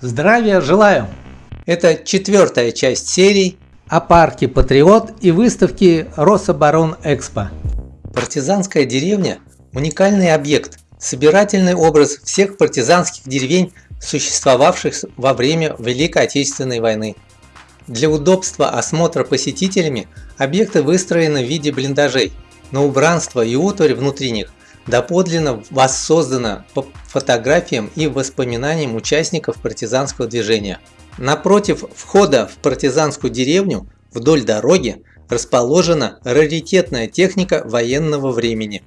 Здравия желаю! Это четвертая часть серии о парке Патриот и выставке Рособорон Экспо. Партизанская деревня – уникальный объект, собирательный образ всех партизанских деревень, существовавших во время Великой Отечественной войны. Для удобства осмотра посетителями объекты выстроены в виде блиндажей, но убранство и утварь внутри них доподлинно воссоздано по фотографиям и воспоминаниям участников партизанского движения. Напротив входа в партизанскую деревню вдоль дороги расположена раритетная техника военного времени.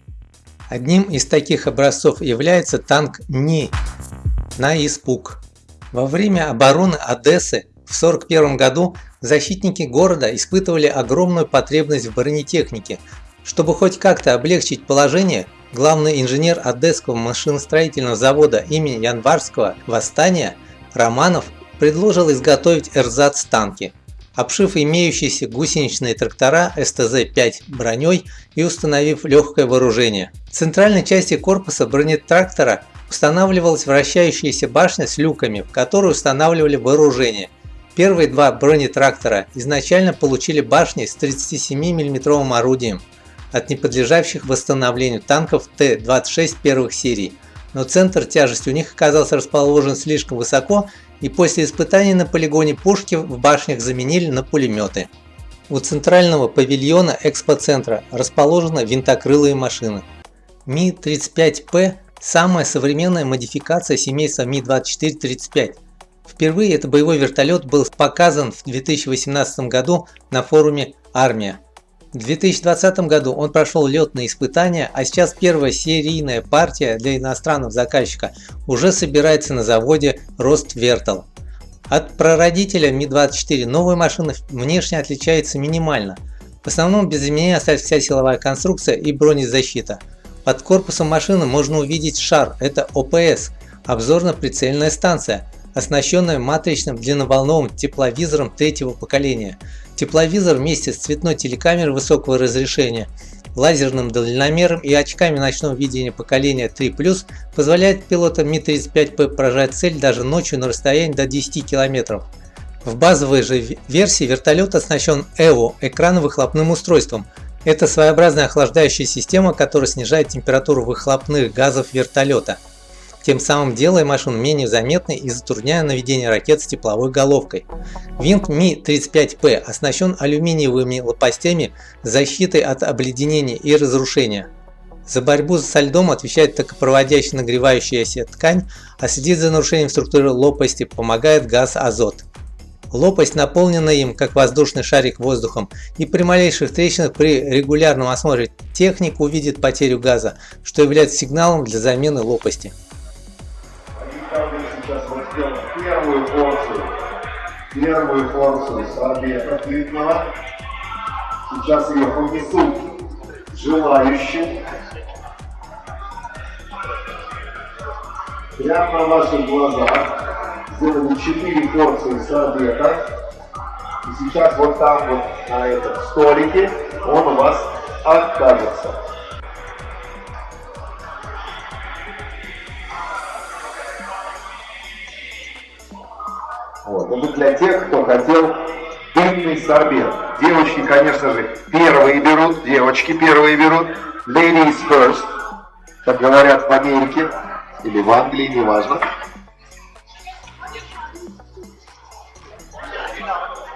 Одним из таких образцов является танк НИ на испуг. Во время обороны Одессы в 1941 году защитники города испытывали огромную потребность в бронетехнике. Чтобы хоть как-то облегчить положение, главный инженер Одесского машиностроительного завода имени Январского восстания Романов предложил изготовить эрзац-танки, обшив имеющиеся гусеничные трактора СТЗ-5 броней и установив легкое вооружение. В центральной части корпуса бронетрактора устанавливалась вращающаяся башня с люками, в которую устанавливали вооружение. Первые два бронетрактора изначально получили башни с 37 мм орудием от неподлежащих восстановлению танков Т-26 первых серий, но центр тяжести у них оказался расположен слишком высоко и после испытаний на полигоне пушки в башнях заменили на пулеметы. У центрального павильона экспоцентра расположены винтокрылые машины. Ми-35П – самая современная модификация семейства Ми-24-35. Впервые этот боевой вертолет был показан в 2018 году на форуме «Армия». В 2020 году он прошел летные испытания, а сейчас первая серийная партия для иностранного заказчика уже собирается на заводе Роствертал. От прародителя Ми-24 новая машина внешне отличается минимально. В основном без изменения остается вся силовая конструкция и бронезащита. Под корпусом машины можно увидеть шар, это ОПС, обзорно-прицельная станция, оснащенная матричным длинноволновым тепловизором третьего поколения. Тепловизор вместе с цветной телекамерой высокого разрешения, лазерным дальномером и очками ночного видения поколения 3+, позволяет пилотам Ми-35П поражать цель даже ночью на расстоянии до 10 км. В базовой же версии вертолет оснащен ЭВУ – экранно-выхлопным устройством. Это своеобразная охлаждающая система, которая снижает температуру выхлопных газов вертолета – тем самым делая машину менее заметной и затрудняя наведение ракет с тепловой головкой. Винт Ми-35П оснащен алюминиевыми лопастями с защитой от обледенения и разрушения. За борьбу со льдом отвечает токопроводящая нагревающаяся ткань, а следить за нарушением структуры лопасти помогает газ азот. Лопасть наполнена им, как воздушный шарик воздухом, и при малейших трещинах при регулярном осмотре техник увидит потерю газа, что является сигналом для замены лопасти первую порцию сорбета плитного. Сейчас ее понесут желающим. Прямо на ваших глазах сделали 4 порции сорбета. И сейчас вот там вот на этом столике он у вас окажется. Вот. Это для тех, кто хотел дымный сорбет. Девочки, конечно же, первые берут, девочки первые берут. Ladies first, как говорят в Америке или в Англии, неважно.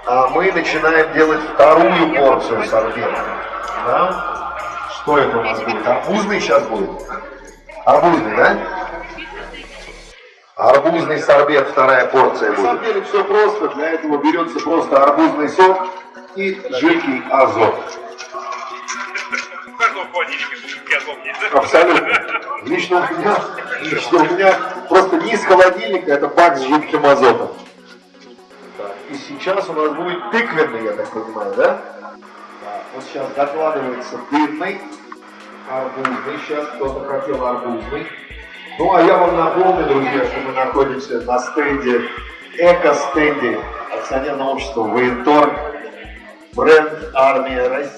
А мы начинаем делать вторую порцию сорбета. Да? Что это у нас будет? Арбузный сейчас будет? Арбузный, да? Арбузный сорбет, вторая порция будет. На самом деле все просто. Для этого берется просто арбузный сок и жидкий азот. Абсолютно. Лично у меня, лично у меня просто не из холодильника, это бак с жидким азотом. И сейчас у нас будет тыквенный, я так понимаю, да? Вот сейчас докладывается дымный, арбузный. Сейчас кто-то хотел арбузный. Ну а я вам напомню, друзья, что мы находимся на стенде, эко-стенде акционерного общества «Военторг», бренд «Армия России».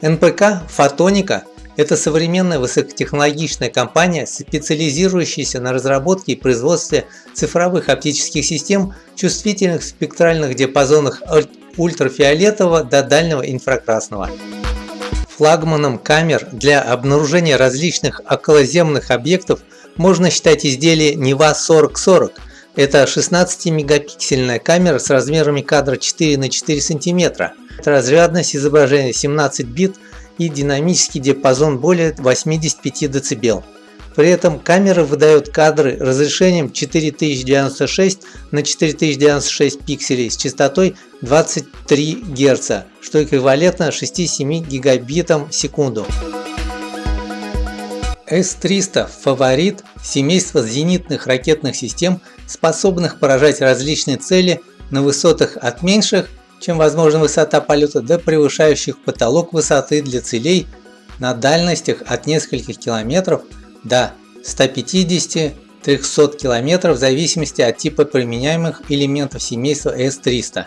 НПК «Фотоника» – Это современная высокотехнологичная компания, специализирующаяся на разработке и производстве цифровых оптических систем, чувствительных в спектральных диапазонах ультрафиолетового до дальнего инфракрасного. Флагманом камер для обнаружения различных околоземных объектов можно считать изделие Нева 4040. Это 16-мегапиксельная камера с размерами кадра 4 на 4 см. Разрядность изображения 17 бит и динамический диапазон более 85 дБ. При этом камера выдает кадры разрешением 4096 на 4096 пикселей с частотой 23 Гц, что эквивалентно 6-7 гигабитам в секунду. С-300 – фаворит семейства зенитных ракетных систем, способных поражать различные цели на высотах от меньших чем возможна высота полета до превышающих потолок высоты для целей на дальностях от нескольких километров до 150-300 км в зависимости от типа применяемых элементов семейства С-300.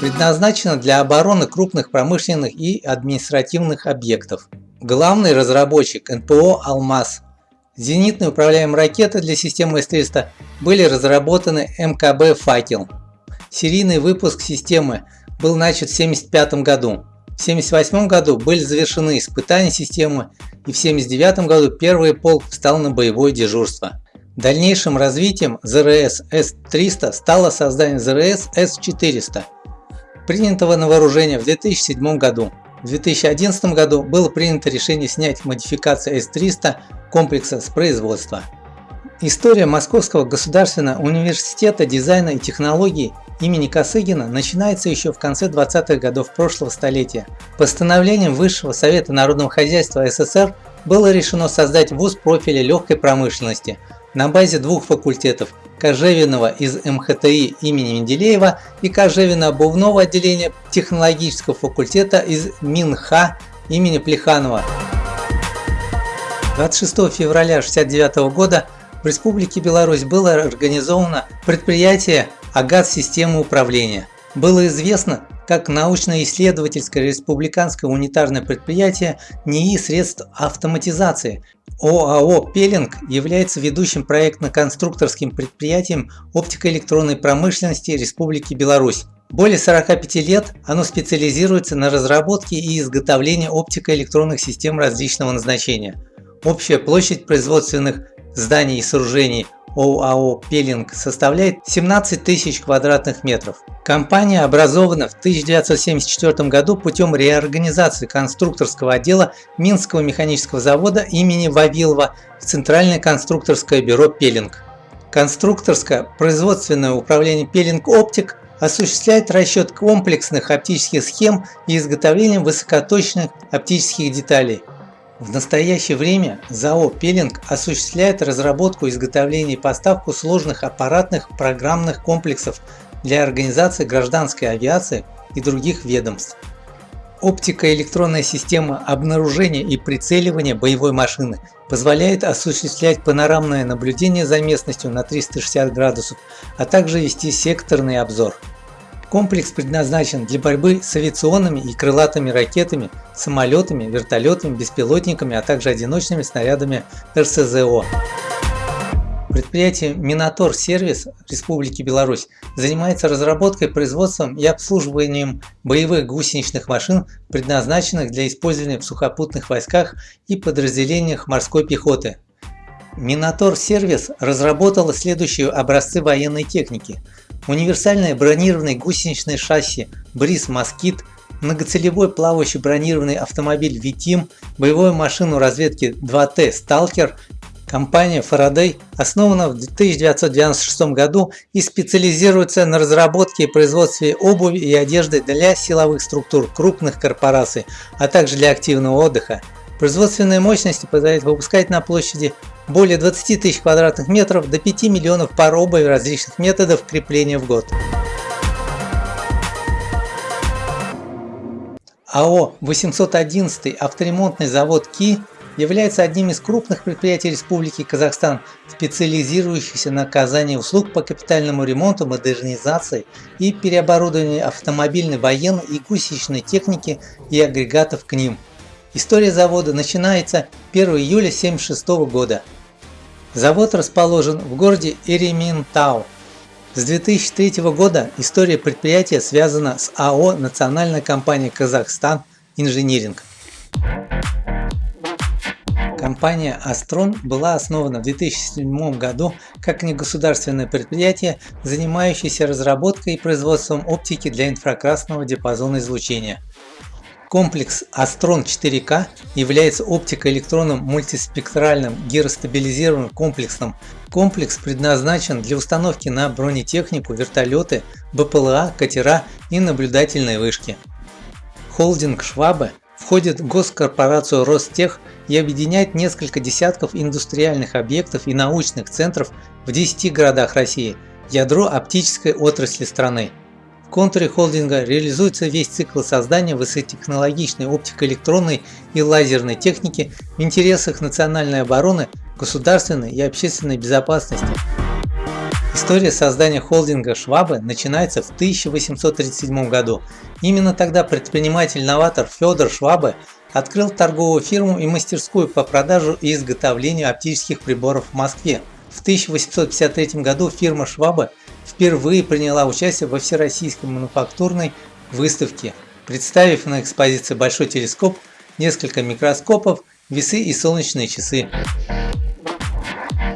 Предназначена для обороны крупных промышленных и административных объектов. Главный разработчик НПО «Алмаз». Зенитные управляемые ракеты для системы С-300 были разработаны МКБ «Факел». Серийный выпуск системы был начат в 1975 году. В 1978 году были завершены испытания системы и в 1979 году первый полк встал на боевое дежурство. Дальнейшим развитием ЗРС С-300 стало создание ЗРС С-400, принятого на вооружение в 2007 году. В 2011 году было принято решение снять модификации С-300 комплекса с производства. История Московского государственного университета дизайна и технологий имени Косыгина начинается еще в конце 20-х годов прошлого столетия. Постановлением Высшего Совета Народного Хозяйства СССР было решено создать вуз профиля легкой промышленности на базе двух факультетов Кожевиного из МХТИ имени Менделеева и Кожевино-обувного отделения технологического факультета из МинХа имени Плеханова. 26 февраля 1969 года в Республике Беларусь было организовано предприятие «Агат системы управления». Было известно, как научно-исследовательское республиканское унитарное предприятие НИИ средств автоматизации. ОАО «Пелинг» является ведущим проектно-конструкторским предприятием оптико-электронной промышленности Республики Беларусь. Более 45 лет оно специализируется на разработке и изготовлении оптико-электронных систем различного назначения. Общая площадь производственных зданий и сооружений ОАО «Пелинг» составляет 17 тысяч квадратных метров. Компания образована в 1974 году путем реорганизации конструкторского отдела Минского механического завода имени Вавилова в Центральное конструкторское бюро «Пелинг». Конструкторское производственное управление «Пелинг Оптик» осуществляет расчет комплексных оптических схем и изготовление высокоточных оптических деталей. В настоящее время ЗАО «Пелинг» осуществляет разработку, изготовление и поставку сложных аппаратных программных комплексов для организации гражданской авиации и других ведомств. Оптико-электронная система обнаружения и прицеливания боевой машины позволяет осуществлять панорамное наблюдение за местностью на 360 градусов, а также вести секторный обзор. Комплекс предназначен для борьбы с авиационными и крылатыми ракетами, самолетами, вертолетами, беспилотниками, а также одиночными снарядами РСЗО. Предприятие Минотор Сервис Республики Беларусь занимается разработкой, производством и обслуживанием боевых гусеничных машин, предназначенных для использования в сухопутных войсках и подразделениях морской пехоты. Минотор Сервис разработала следующие образцы военной техники – универсальное бронированное гусеничное шасси Бриз Москит, многоцелевой плавающий бронированный автомобиль Витим, боевую машину разведки 2Т Сталкер, компания Faraday основана в 1996 году и специализируется на разработке и производстве обуви и одежды для силовых структур крупных корпораций, а также для активного отдыха. Производственные мощности позволяют выпускать на площади более 20 тысяч квадратных метров до 5 миллионов пар обуви различных методов крепления в год. АО 811 авторемонтный завод КИ является одним из крупных предприятий Республики Казахстан, специализирующихся на оказании услуг по капитальному ремонту, модернизации и переоборудованию автомобильной, военной и гусеничной техники и агрегатов к ним – История завода начинается 1 июля 1976 года. Завод расположен в городе Эреминтау. С 2003 года история предприятия связана с АО «Национальная компания Казахстан Инжиниринг». Компания Astron была основана в 2007 году как негосударственное предприятие, занимающееся разработкой и производством оптики для инфракрасного диапазона излучения. Комплекс Astron 4K является оптико-электронным мультиспектральным гиростабилизированным комплексом. Комплекс предназначен для установки на бронетехнику, вертолеты, БПЛА, катера и наблюдательные вышки. Холдинг Швабе входит в госкорпорацию Ростех и объединяет несколько десятков индустриальных объектов и научных центров в 10 городах России, ядро оптической отрасли страны. В контуре холдинга реализуется весь цикл создания высокотехнологичной оптико-электронной и лазерной техники в интересах национальной обороны, государственной и общественной безопасности. История создания холдинга Швабы начинается в 1837 году. Именно тогда предприниматель-новатор Федор Швабе открыл торговую фирму и мастерскую по продажу и изготовлению оптических приборов в Москве. В 1853 году фирма Швабе впервые приняла участие во Всероссийской мануфактурной выставке, представив на экспозиции большой телескоп, несколько микроскопов, весы и солнечные часы.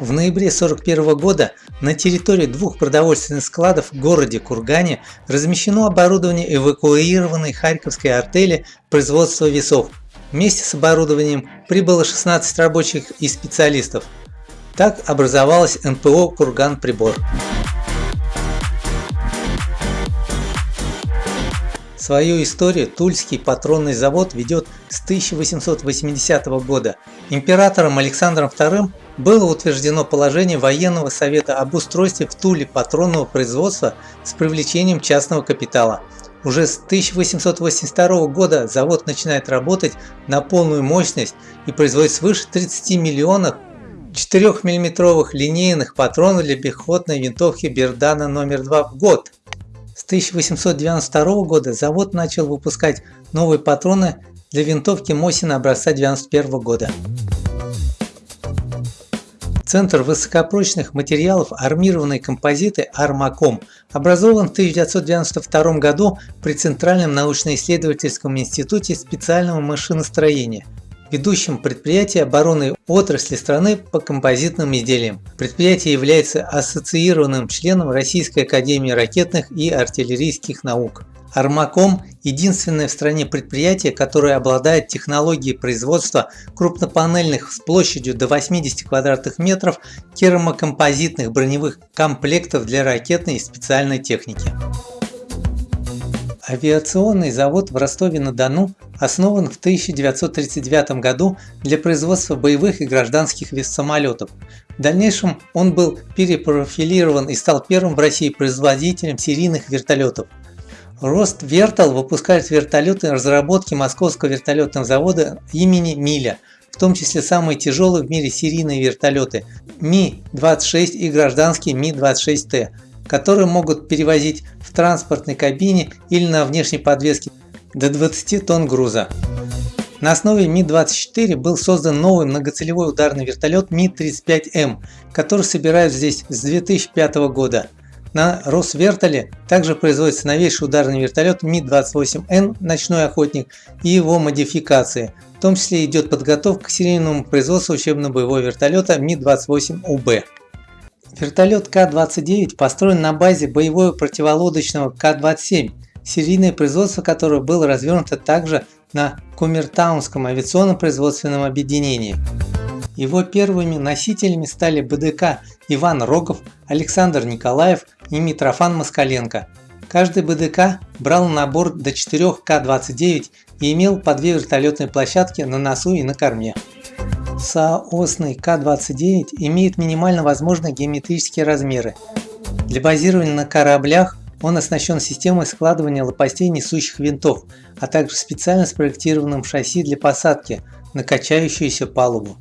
В ноябре 1941 года на территории двух продовольственных складов в городе Кургане размещено оборудование эвакуированной Харьковской артели производства весов. Вместе с оборудованием прибыло 16 рабочих и специалистов. Так образовалась НПО «Курган Свою историю Тульский патронный завод ведет с 1880 года. Императором Александром II было утверждено положение военного совета об устройстве в Туле патронного производства с привлечением частного капитала. Уже с 1882 года завод начинает работать на полную мощность и производит свыше 30 миллионов 4-мм линейных патронов для пехотной винтовки Бердана номер 2 в год. С 1892 года завод начал выпускать новые патроны для винтовки Мосина образца 1991 года. Центр высокопрочных материалов армированной композиты «Армаком» образован в 1992 году при Центральном научно-исследовательском институте специального машиностроения – ведущим предприятие обороны отрасли страны по композитным изделиям. Предприятие является ассоциированным членом Российской академии ракетных и артиллерийских наук. Армаком – единственное в стране предприятие, которое обладает технологией производства крупнопанельных с площадью до 80 квадратных метров керамокомпозитных броневых комплектов для ракетной и специальной техники. Авиационный завод в Ростове-на-Дону основан в 1939 году для производства боевых и гражданских самолетов. В дальнейшем он был перепрофилирован и стал первым в России производителем серийных вертолетов. Рост Вертол выпускает вертолеты разработки Московского вертолетного завода имени Миля, в том числе самые тяжелые в мире серийные вертолеты Ми-26 и гражданские Ми-26Т, которые могут перевозить в транспортной кабине или на внешней подвеске до 20 тонн груза. На основе Ми-24 был создан новый многоцелевой ударный вертолет Ми-35М, который собирают здесь с 2005 года. На Росвертоле также производится новейший ударный вертолет Ми-28Н «Ночной охотник» и его модификации. В том числе идет подготовка к серийному производству учебно-боевого вертолета Ми-28УБ. Вертолет К-29 построен на базе боевого противолодочного К-27, серийное производство которого было развернуто также на Кумертаунском авиационном производственном объединении. Его первыми носителями стали БДК Иван Рогов, Александр Николаев и Митрофан Москаленко. Каждый БДК брал на борт до 4 К-29 и имел по две вертолетные площадки на носу и на корме. Соосный К-29 имеет минимально возможные геометрические размеры. Для базирования на кораблях он оснащен системой складывания лопастей несущих винтов, а также специально спроектированным шасси для посадки на качающуюся палубу.